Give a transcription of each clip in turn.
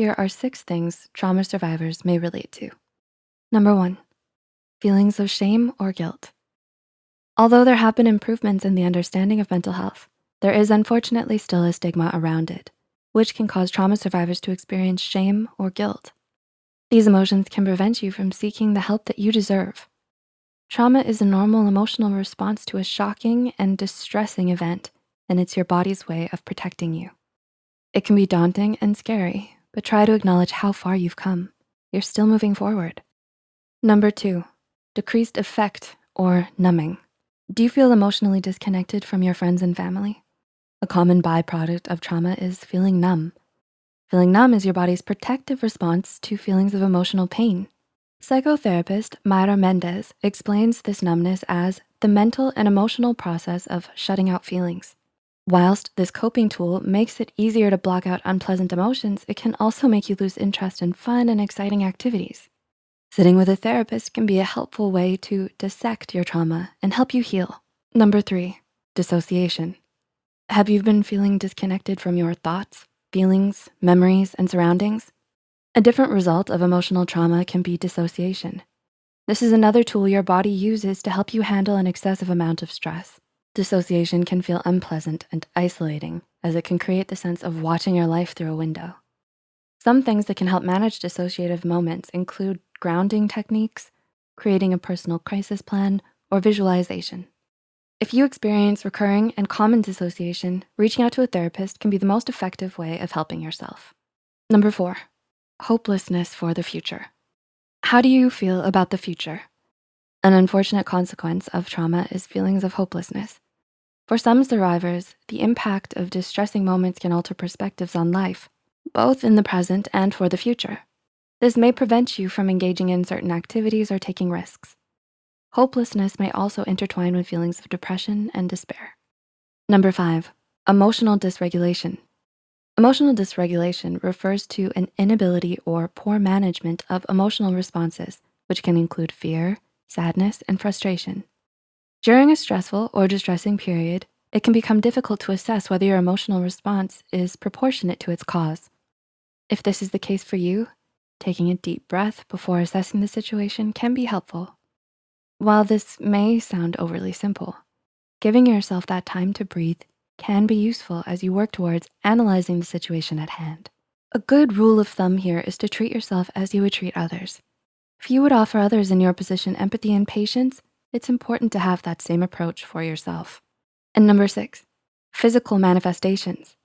here are six things trauma survivors may relate to. Number one, feelings of shame or guilt. Although there have been improvements in the understanding of mental health, there is unfortunately still a stigma around it, which can cause trauma survivors to experience shame or guilt. These emotions can prevent you from seeking the help that you deserve. Trauma is a normal emotional response to a shocking and distressing event, and it's your body's way of protecting you. It can be daunting and scary, but try to acknowledge how far you've come. You're still moving forward. Number two, decreased affect or numbing. Do you feel emotionally disconnected from your friends and family? A common byproduct of trauma is feeling numb. Feeling numb is your body's protective response to feelings of emotional pain. Psychotherapist Mayra Mendez explains this numbness as the mental and emotional process of shutting out feelings. Whilst this coping tool makes it easier to block out unpleasant emotions, it can also make you lose interest in fun and exciting activities. Sitting with a therapist can be a helpful way to dissect your trauma and help you heal. Number three, dissociation. Have you been feeling disconnected from your thoughts, feelings, memories, and surroundings. A different result of emotional trauma can be dissociation. This is another tool your body uses to help you handle an excessive amount of stress. Dissociation can feel unpleasant and isolating as it can create the sense of watching your life through a window. Some things that can help manage dissociative moments include grounding techniques, creating a personal crisis plan, or visualization. If you experience recurring and common dissociation, reaching out to a therapist can be the most effective way of helping yourself. Number four, hopelessness for the future. How do you feel about the future? An unfortunate consequence of trauma is feelings of hopelessness. For some survivors, the impact of distressing moments can alter perspectives on life, both in the present and for the future. This may prevent you from engaging in certain activities or taking risks. Hopelessness may also intertwine with feelings of depression and despair. Number five, emotional dysregulation. Emotional dysregulation refers to an inability or poor management of emotional responses, which can include fear, sadness, and frustration. During a stressful or distressing period, it can become difficult to assess whether your emotional response is proportionate to its cause. If this is the case for you, taking a deep breath before assessing the situation can be helpful. While this may sound overly simple, giving yourself that time to breathe can be useful as you work towards analyzing the situation at hand. A good rule of thumb here is to treat yourself as you would treat others. If you would offer others in your position empathy and patience, it's important to have that same approach for yourself. And number six, physical manifestations.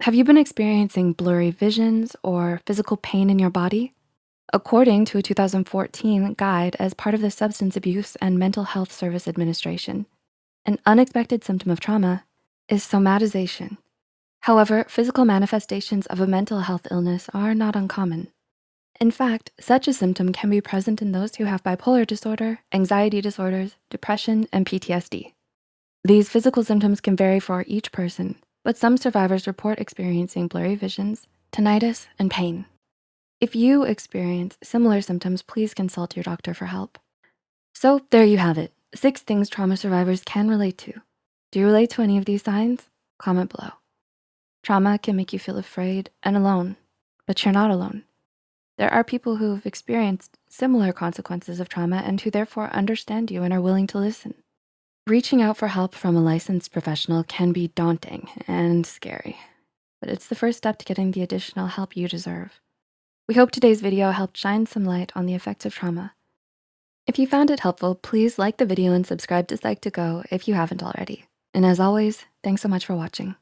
Have you been experiencing blurry visions or physical pain in your body? According to a 2014 guide as part of the Substance Abuse and Mental Health Service Administration, an unexpected symptom of trauma is somatization. However, physical manifestations of a mental health illness are not uncommon. In fact, such a symptom can be present in those who have bipolar disorder, anxiety disorders, depression, and PTSD. These physical symptoms can vary for each person, but some survivors report experiencing blurry visions, tinnitus, and pain. If you experience similar symptoms, please consult your doctor for help. So there you have it, six things trauma survivors can relate to. Do you relate to any of these signs? Comment below. Trauma can make you feel afraid and alone, but you're not alone. There are people who've experienced similar consequences of trauma and who therefore understand you and are willing to listen. Reaching out for help from a licensed professional can be daunting and scary, but it's the first step to getting the additional help you deserve. We hope today's video helped shine some light on the effects of trauma. If you found it helpful, please like the video and subscribe to Psych2Go if you haven't already. And as always, thanks so much for watching.